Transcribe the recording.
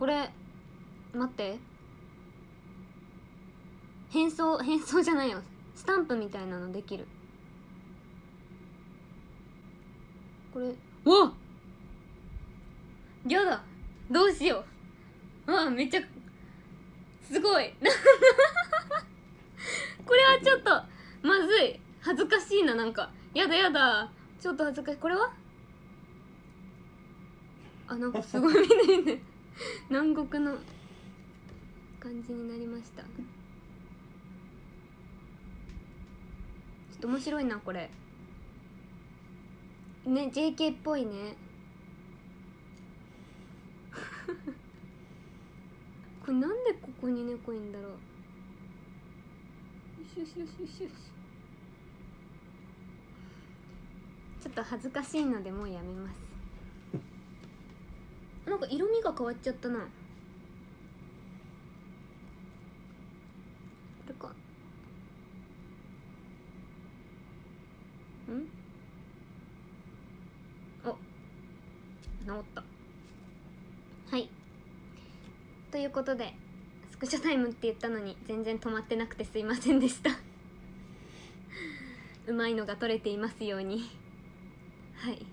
これ待って。変装変装じゃないよ。スタンプみたいなのできる。これ。わっ！やだ。どうしよう。わめっちゃすごい。これはちょっとまずい。恥ずかしいななんか。やだやだ。ちょっと恥ずかしい。これは？あなんかすごい見て見て 南国の感じになりました。ちょっと面白いなこれ。ね JK っぽいね。これなんでここに猫いんだろう。よしよしよしよしよし。ちょっと恥ずかしいのでもうやめます。か色味が変わっちゃったな。これか。ん？お。治った。はい。ということでスクショタイムって言ったのに全然止まってなくてすいませんでした。うまいのが取れていますように。はい。